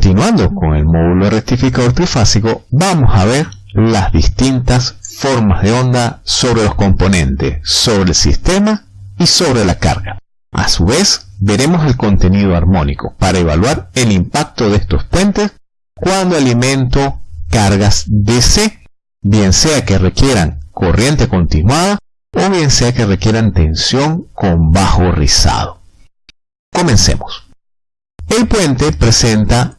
Continuando con el módulo rectificador trifásico, vamos a ver las distintas formas de onda sobre los componentes, sobre el sistema y sobre la carga. A su vez, veremos el contenido armónico para evaluar el impacto de estos puentes cuando alimento cargas DC, bien sea que requieran corriente continuada o bien sea que requieran tensión con bajo rizado. Comencemos. El puente presenta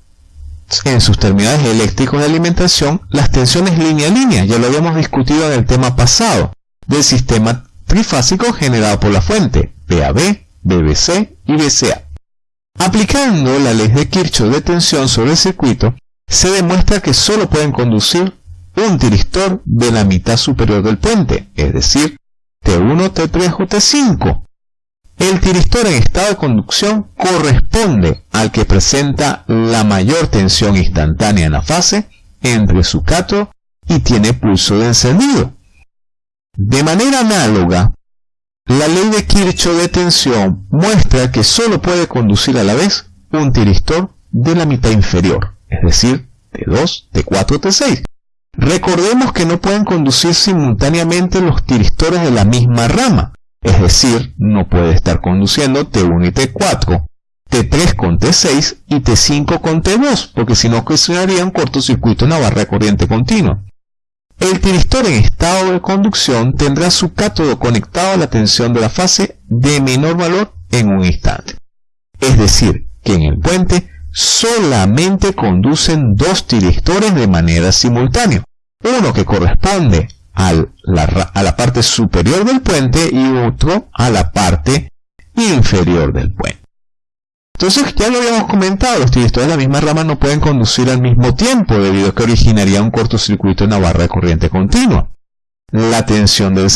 en sus terminales eléctricos de alimentación las tensiones línea a línea, ya lo habíamos discutido en el tema pasado, del sistema trifásico generado por la fuente, PAB, BBC y BCA. Aplicando la ley de Kirchhoff de tensión sobre el circuito, se demuestra que solo pueden conducir un tiristor de la mitad superior del puente, es decir, T1, T3 o T5. El tiristor en estado de conducción corresponde al que presenta la mayor tensión instantánea en la fase entre su y tiene pulso de encendido. De manera análoga, la ley de Kirchhoff de tensión muestra que solo puede conducir a la vez un tiristor de la mitad inferior, es decir, T2, T4, T6. Recordemos que no pueden conducir simultáneamente los tiristores de la misma rama, es decir, no puede estar conduciendo T1 y T4, T3 con T6 y T5 con T2, porque si no ocasionaría un cortocircuito en la barra de corriente continua. El tiristor en estado de conducción tendrá su cátodo conectado a la tensión de la fase de menor valor en un instante. Es decir, que en el puente solamente conducen dos tiristores de manera simultánea. Uno que corresponde a la parte superior del puente y otro a la parte inferior del puente. Entonces, ya lo habíamos comentado, los tiristores de la misma rama no pueden conducir al mismo tiempo debido a que originaría un cortocircuito en la barra de corriente continua. La tensión de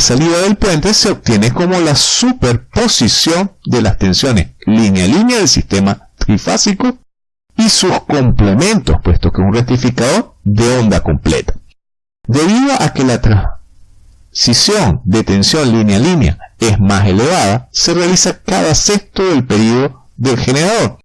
salida del puente se obtiene como la superposición de las tensiones línea a línea del sistema trifásico y sus complementos, puesto que es un rectificador de onda completa. Debido a que la transición de tensión línea a línea es más elevada, se realiza cada sexto del periodo del generador.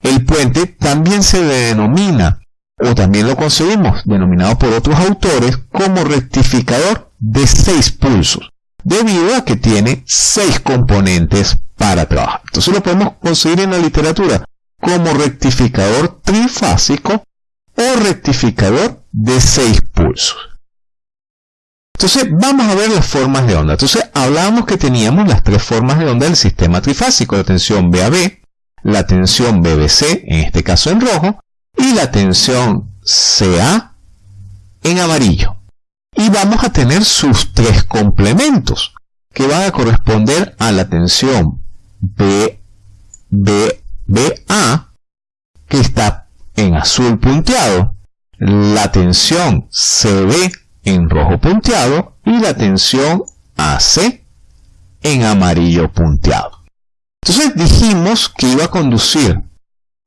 El puente también se denomina, o también lo conseguimos, denominado por otros autores, como rectificador de 6 pulsos, debido a que tiene 6 componentes para trabajar. Entonces lo podemos conseguir en la literatura como rectificador trifásico o rectificador de 6 pulsos. Entonces vamos a ver las formas de onda. Entonces hablábamos que teníamos las tres formas de onda del sistema trifásico, de tensión BAB, la tensión BBC, en este caso en rojo, y la tensión CA en amarillo. Y vamos a tener sus tres complementos, que van a corresponder a la tensión B, B, que está en azul punteado, la tensión CB en rojo punteado y la tensión AC en amarillo punteado. Entonces dijimos que iba a conducir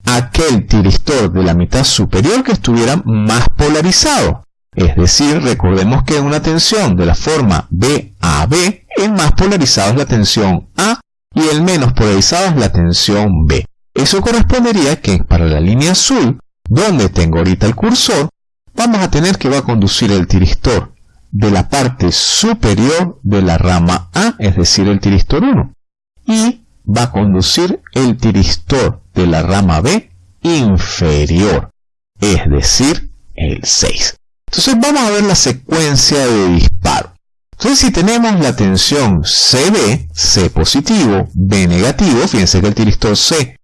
aquel tiristor de la mitad superior que estuviera más polarizado. Es decir, recordemos que una tensión de la forma B a B, el más polarizado es la tensión A y el menos polarizado es la tensión B. Eso correspondería que para la línea azul, donde tengo ahorita el cursor, vamos a tener que va a conducir el tiristor de la parte superior de la rama A, es decir, el tiristor 1. Y va a conducir el tiristor de la rama B inferior, es decir, el 6. Entonces vamos a ver la secuencia de disparo. Entonces si tenemos la tensión CB, C positivo, B negativo, fíjense que el tiristor C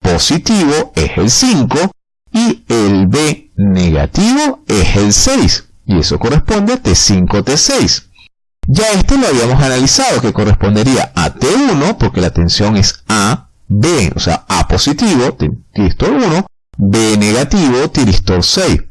positivo es el 5 y el B negativo es el 6. Y eso corresponde a T5, T6. Ya este lo habíamos analizado, que correspondería a T1, porque la tensión es A, B, o sea, A positivo, tiristor 1, B negativo, tiristor 6.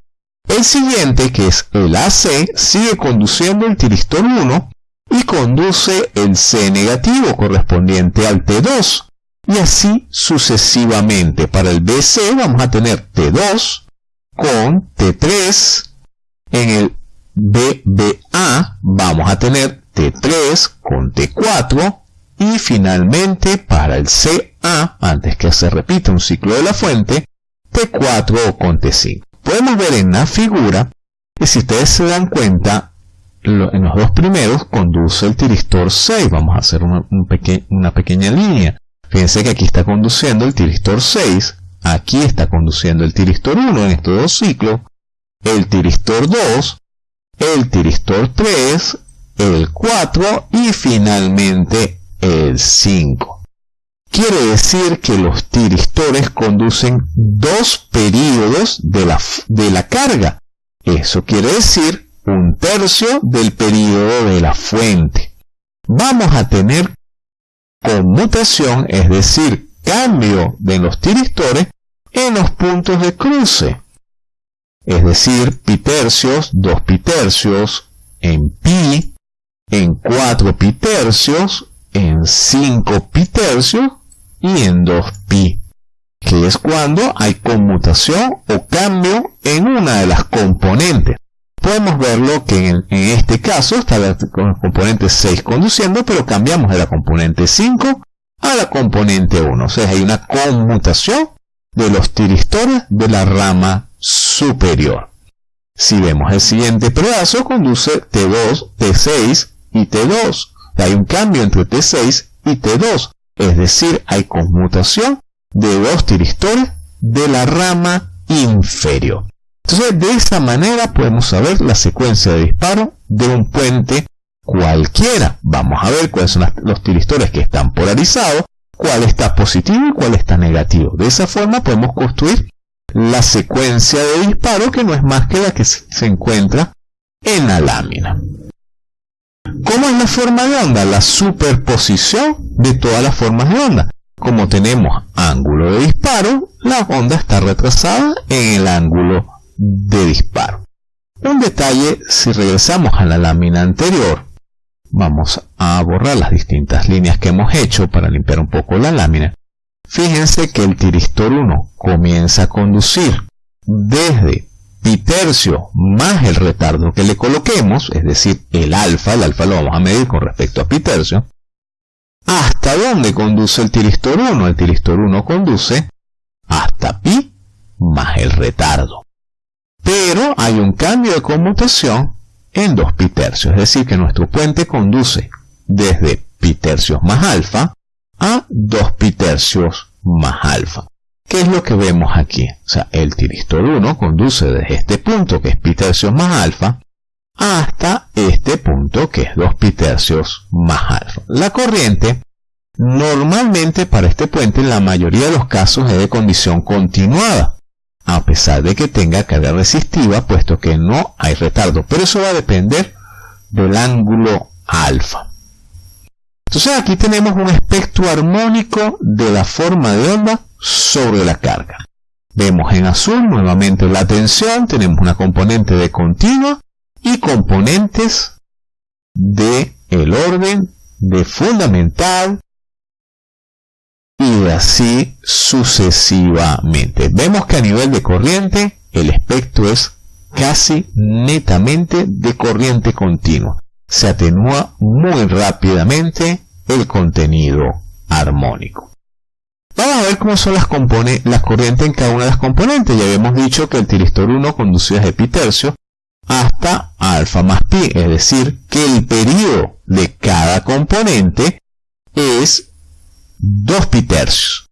El siguiente, que es el AC, sigue conduciendo el tiristor 1 y conduce el C negativo correspondiente al T2. Y así sucesivamente. Para el BC vamos a tener T2 con T3. En el BBA vamos a tener T3 con T4 y finalmente para el CA, antes que se repita un ciclo de la fuente, T4 con T5. Podemos ver en la figura que si ustedes se dan cuenta, en los dos primeros conduce el tiristor 6. Vamos a hacer una, una pequeña línea. Fíjense que aquí está conduciendo el tiristor 6, aquí está conduciendo el tiristor 1 en estos dos ciclos, el tiristor 2, el tiristor 3, el 4 y finalmente el 5. Quiere decir que los tiristores conducen dos periodos de la, de la carga. Eso quiere decir un tercio del periodo de la fuente. Vamos a tener conmutación, es decir, cambio de los tiristores en los puntos de cruce. Es decir, pitercios, 2 pitercios, en pi, en 4 pitercios, en 5 pitercios y en 2 pi, que es cuando hay conmutación o cambio en una de las componentes podemos verlo que en, este caso está el componente 6 conduciendo, pero cambiamos de la componente 5 a la componente 1. O sea, hay una conmutación de los tiristores de la rama superior. Si vemos el siguiente pedazo, conduce T2, T6 y T2. Hay un cambio entre T6 y T2, es decir, hay conmutación de dos tiristores de la rama inferior. Entonces, de esa manera podemos saber la secuencia de disparo de un puente cualquiera. Vamos a ver cuáles son los tiristores que están polarizados, cuál está positivo y cuál está negativo. De esa forma podemos construir la secuencia de disparo que no es más que la que se encuentra en la lámina. ¿Cómo es la forma de onda? La superposición de todas las formas de onda. Como tenemos ángulo de disparo, la onda está retrasada en el ángulo de disparo. Un detalle, si regresamos a la lámina anterior, vamos a borrar las distintas líneas que hemos hecho para limpiar un poco la lámina. Fíjense que el tiristor 1 comienza a conducir desde pi tercio más el retardo que le coloquemos, es decir, el alfa, el alfa lo vamos a medir con respecto a pi tercio, ¿hasta dónde conduce el tiristor 1? El tiristor 1 conduce hasta pi más el retardo. Pero hay un cambio de conmutación en 2 pi tercios, es decir, que nuestro puente conduce desde pi tercios más alfa a 2 pi tercios más alfa. ¿Qué es lo que vemos aquí? O sea, el tiristor 1 conduce desde este punto, que es pi tercios más alfa, hasta este punto, que es 2 pi tercios más alfa. La corriente, normalmente para este puente, en la mayoría de los casos es de condición continuada a pesar de que tenga carga resistiva, puesto que no hay retardo. Pero eso va a depender del ángulo alfa. Entonces aquí tenemos un espectro armónico de la forma de onda sobre la carga. Vemos en azul nuevamente la tensión, tenemos una componente de continua y componentes de el orden de fundamental, y así sucesivamente. Vemos que a nivel de corriente el espectro es casi netamente de corriente continua. Se atenúa muy rápidamente el contenido armónico. Vamos a ver cómo son las, las corrientes en cada una de las componentes. Ya habíamos dicho que el tiristor 1 conducía desde pi tercio hasta alfa más pi, es decir, que el periodo de cada componente es 2 tercios.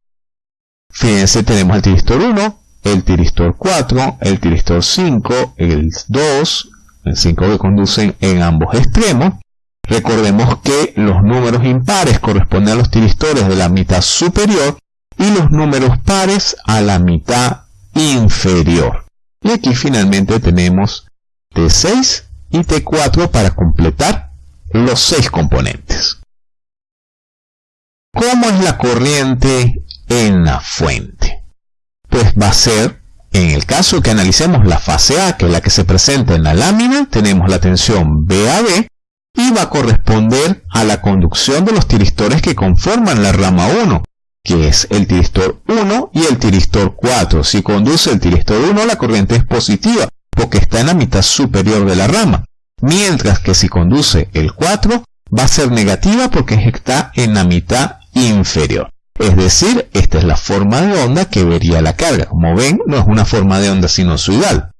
Fíjense, tenemos el tiristor 1, el tiristor 4, el tiristor 5, el 2, el 5 que conducen en ambos extremos. Recordemos que los números impares corresponden a los tiristores de la mitad superior y los números pares a la mitad inferior. Y aquí finalmente tenemos T6 y T4 para completar los 6 componentes. ¿Cómo es la corriente en la fuente? Pues va a ser, en el caso que analicemos la fase A, que es la que se presenta en la lámina, tenemos la tensión BAB y va a corresponder a la conducción de los tiristores que conforman la rama 1, que es el tiristor 1 y el tiristor 4. Si conduce el tiristor 1, la corriente es positiva, porque está en la mitad superior de la rama, mientras que si conduce el 4, va a ser negativa porque está en la mitad inferior. Es decir, esta es la forma de onda que vería la carga. Como ven, no es una forma de onda sinusoidal.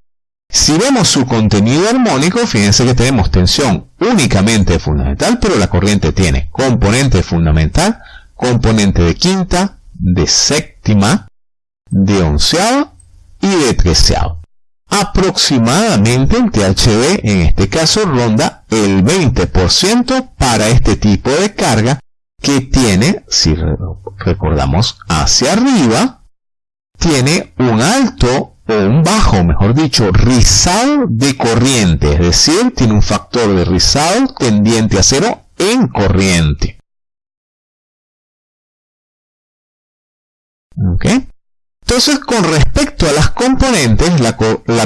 Si vemos su contenido armónico, fíjense que tenemos tensión únicamente fundamental, pero la corriente tiene componente fundamental, componente de quinta, de séptima, de onceava y de treceava. Aproximadamente el THD en este caso ronda el 20% para este tipo de carga que tiene, si recordamos hacia arriba, tiene un alto o un bajo, mejor dicho, rizado de corriente, es decir, tiene un factor de rizado tendiente a cero en corriente. Entonces, con respecto a las componentes, la,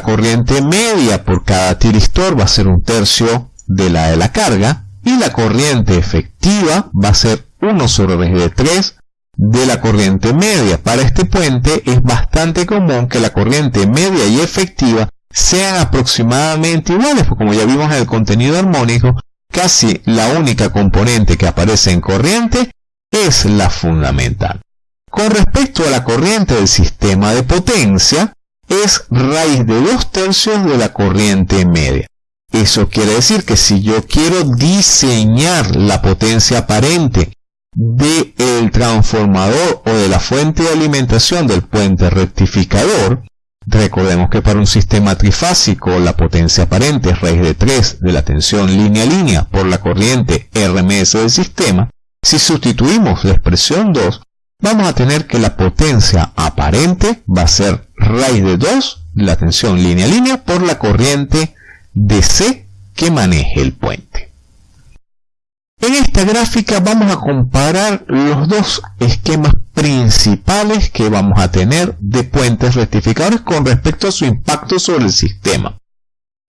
corriente media por cada tiristor va a ser un tercio de la de la carga, y la corriente efectiva va a ser 1 sobre de 3 de la corriente media. Para este puente es bastante común que la corriente media y efectiva sean aproximadamente iguales, porque como ya vimos en el contenido armónico, casi la única componente que aparece en corriente es la fundamental. Con respecto a la corriente del sistema de potencia, es raíz de 2 tercios de la corriente media. Eso quiere decir que si yo quiero diseñar la potencia aparente del transformador o de la fuente de alimentación del puente rectificador, recordemos que para un sistema trifásico la potencia aparente es raíz de 3 de la tensión línea a línea por la corriente RMS del sistema, si sustituimos la expresión 2, vamos a tener que la potencia aparente va a ser raíz de 2 de la tensión línea a línea por la corriente DC que maneje el puente. En esta gráfica vamos a comparar los dos esquemas principales que vamos a tener de puentes rectificadores con respecto a su impacto sobre el sistema.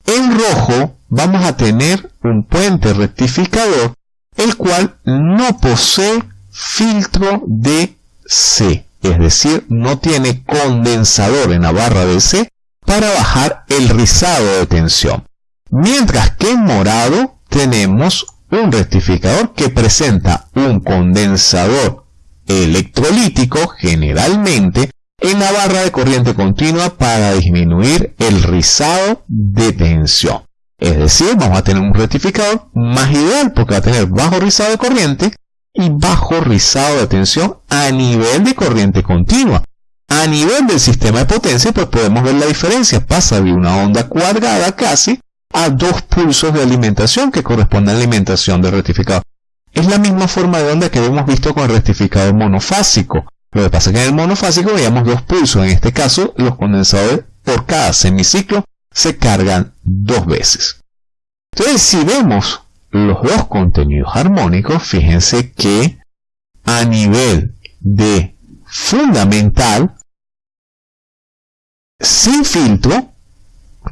En rojo vamos a tener un puente rectificador el cual no posee filtro de C, es decir, no tiene condensador en la barra de C para bajar el rizado de tensión. Mientras que en morado tenemos un rectificador que presenta un condensador electrolítico generalmente en la barra de corriente continua para disminuir el rizado de tensión. Es decir, vamos a tener un rectificador más ideal porque va a tener bajo rizado de corriente y bajo rizado de tensión a nivel de corriente continua. A nivel del sistema de potencia, pues podemos ver la diferencia. Pasa de una onda cuadrada casi a dos pulsos de alimentación que corresponde a la alimentación del rectificador. Es la misma forma de onda que hemos visto con el rectificador monofásico. Lo que pasa es que en el monofásico veíamos dos pulsos. En este caso, los condensadores por cada semiciclo se cargan dos veces. Entonces, si vemos los dos contenidos armónicos, fíjense que a nivel de fundamental, sin filtro,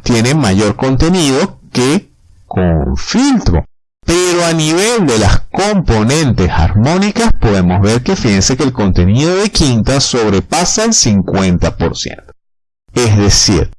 tiene mayor contenido que con filtro. Pero a nivel de las componentes armónicas podemos ver que fíjense que el contenido de quinta sobrepasa el 50%. Es decir,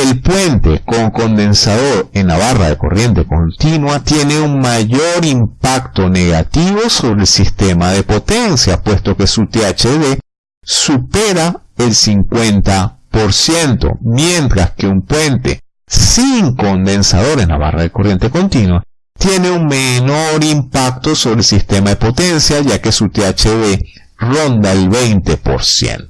el puente con condensador en la barra de corriente continua tiene un mayor impacto negativo sobre el sistema de potencia, puesto que su THD supera el 50% mientras que un puente sin condensador en la barra de corriente continua tiene un menor impacto sobre el sistema de potencia ya que su THD ronda el 20%.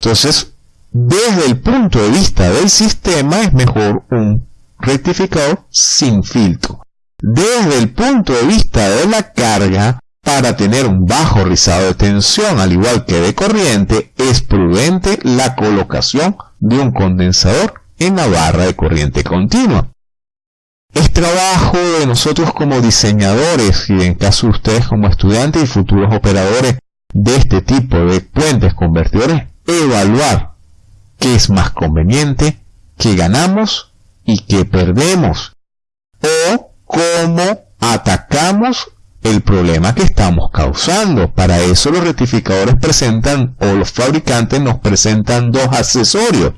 Entonces, desde el punto de vista del sistema es mejor un rectificador sin filtro. Desde el punto de vista de la carga, para tener un bajo rizado de tensión, al igual que de corriente, es prudente la colocación de un condensador en la barra de corriente continua. Es trabajo de nosotros como diseñadores y en caso de ustedes como estudiantes y futuros operadores de este tipo de puentes convertidores, evaluar qué es más conveniente, qué ganamos y qué perdemos, o cómo atacamos el problema que estamos causando. Para eso los rectificadores presentan o los fabricantes nos presentan dos accesorios,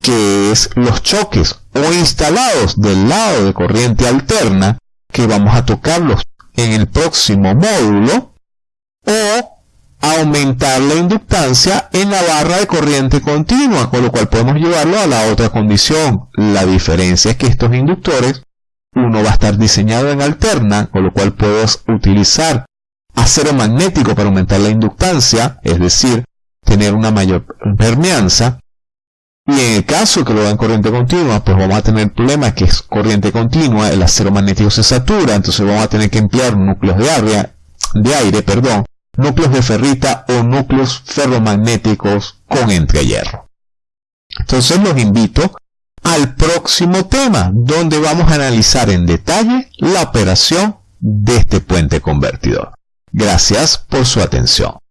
que es los choques o instalados del lado de corriente alterna, que vamos a tocarlos en el próximo módulo, aumentar la inductancia en la barra de corriente continua, con lo cual podemos llevarlo a la otra condición. La diferencia es que estos inductores, uno va a estar diseñado en alterna, con lo cual puedo utilizar acero magnético para aumentar la inductancia, es decir, tener una mayor permeanza. Y en el caso que lo en corriente continua, pues vamos a tener el problema que es corriente continua, el acero magnético se satura, entonces vamos a tener que emplear núcleos de aire, de aire perdón, núcleos de ferrita o núcleos ferromagnéticos con entrehierro. Entonces los invito al próximo tema, donde vamos a analizar en detalle la operación de este puente convertidor. Gracias por su atención.